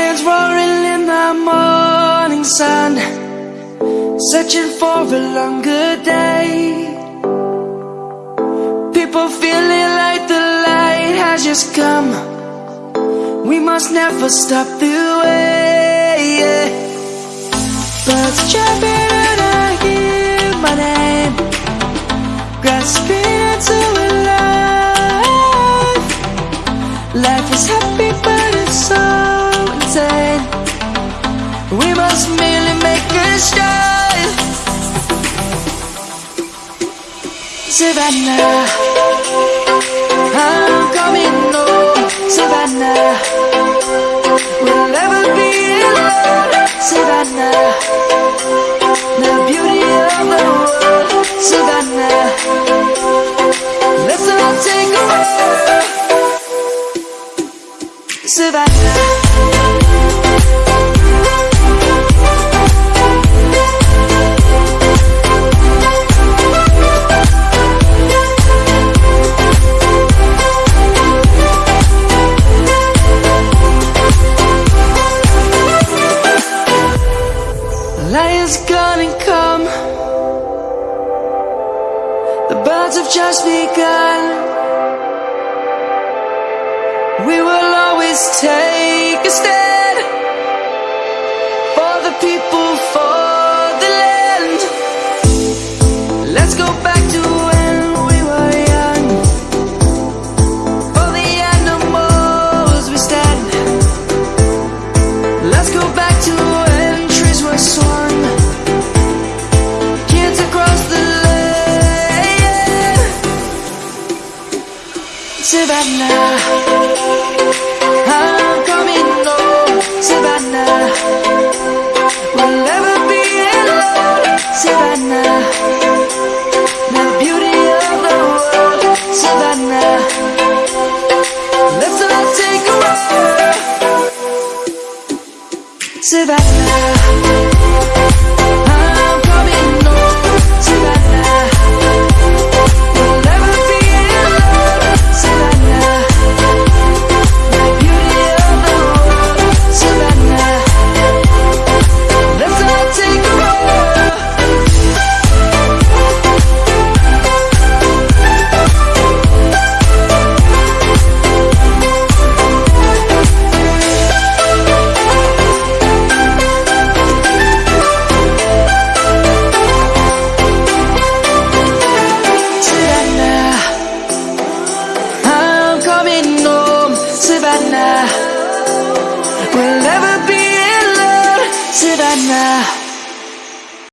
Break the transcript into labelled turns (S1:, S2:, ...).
S1: lions roaring in the morning sun Searching for a longer day People feeling like the light has just come We must never stop the way yeah. Birds chirping We must merely make a start. Savannah, I'm coming home. Savannah, we'll never be alone. Savannah, the beauty of the world. Savannah, let's all take a walk. Savannah. liar's gonna come The birds have just begun We will always take a stand For the people, for the land Let's go back Savannah, I'm coming home, We'll never be alone, The beauty of the world, Let's all take a now